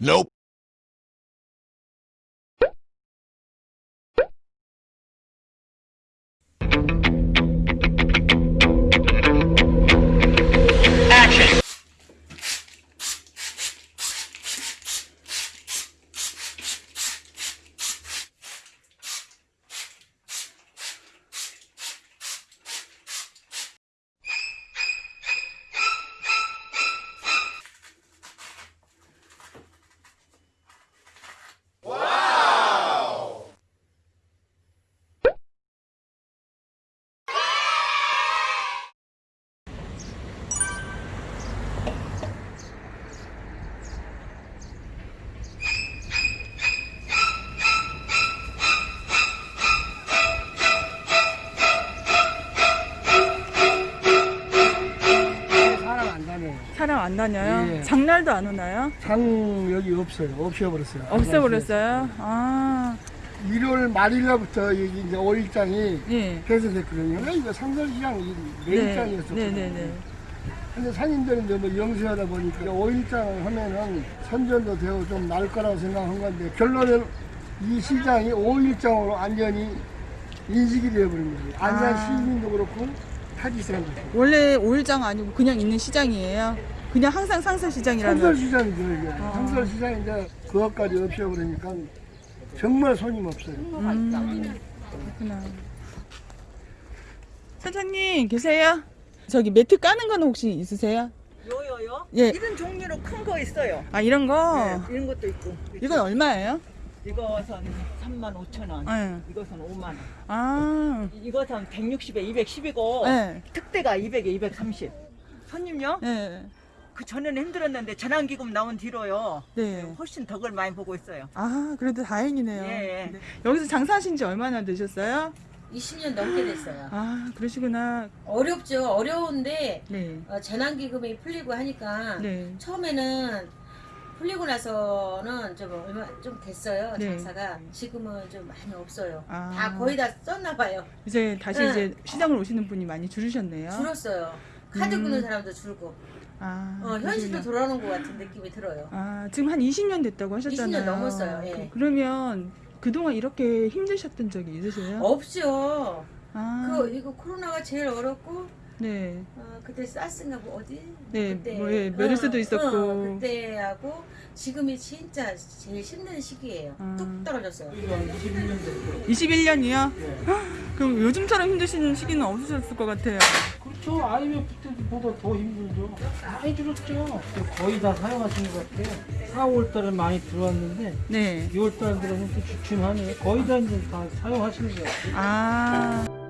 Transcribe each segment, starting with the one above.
Nope. 다녀요. 사람 안 다녀요? 예. 장날도 안 오나요? 장 여기 없어요. 없애버렸어요. 없애버렸어요? 아, 1월 말일날부터 여기 이제 5일장이 예. 폐쇄됐거든요. 이거 상설시장 이 메인장이었었거든요. 네, 네, 네. 근데 상인들은 이제 뭐 영세하다 보니까 5일장을 하면은 선전도 되고 좀 나을 거라고 생각한 건데 결론은 이 시장이 5일장으로 완전히 인식이 되어버린 거예요. 안산 아. 시민도 그렇고 타지 사람도 그렇고. 원래 5일장 아니고 그냥 있는 시장이에요? 그냥 항상 상설시장이라면? 상설시장이죠 이게. 아. 상설시장인데 그것까지 없애버리니까 정말 손님 없어요. 음, 그렇구나. 사장님, 계세요? 저기 매트 까는 거는 혹시 있으세요? 요요요? 예. 이런 종류로 큰 거 있어요. 아, 이런 거? 네, 이런 것도 있고. 이건 얼마예요? 이것은 3만 5천 원. 네. 이것은 5만 원. 아, 이것은 160에 210이고 네. 특대가 200에 230. 손님요? 네. 그 전에는 힘들었는데 전환기금 나온 뒤로요. 네. 훨씬 덕을 많이 보고 있어요. 아, 그래도 다행이네요. 예, 예. 네. 여기서 장사하신 지 얼마나 되셨어요? 20년 넘게 됐어요. 아, 그러시구나. 어렵죠. 어려운데 네. 어, 재난기금이 풀리고 하니까 네. 처음에는 풀리고 나서는 좀 얼마 좀 됐어요 네. 장사가 지금은 좀 많이 없어요. 아. 다 거의 다 썼나 봐요. 이제 다시 네. 이제 시장을 오시는 분이 많이 줄으셨네요. 줄었어요. 카드 음. 끄는 사람도 줄고 아, 어, 현실로. 돌아오는 것 같은 느낌이 들어요. 아, 지금 한 20년 됐다고 하셨잖아요. 20년 넘었어요, 예. 그- 그러면 그동안 이렇게 힘드셨던 적이 있으세요? 없죠. 아, 그 이거 코로나가 제일 어렵고 네. 어, 그때 사스인가 뭐 어디? 네, 뭐, 예, 메르스도 있었고. 어, 그때하고 지금이 진짜 제일 힘든 시기예요. 아. 뚝 떨어졌어요. 21년이요? 그럼 요즘처럼 힘드신 시기는 없으셨을 것 같아요. 그렇죠. IMF 때보다 더 힘들죠. 많이 줄었죠. 거의 다 사용하시는 것 같아요. 4, 5월 달에 많이 들어왔는데 네. 6월 달 들어서 또 주춤하네요. 거의 다 이제 다 사용하시는 것 같아요. 아. 아,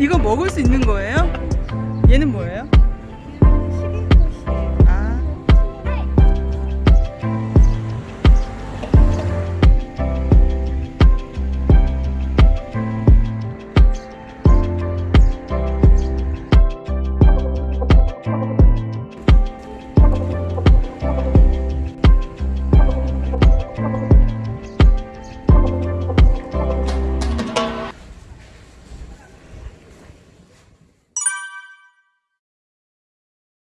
이거 먹을 수 있는 거예요? 얘는 뭐예요?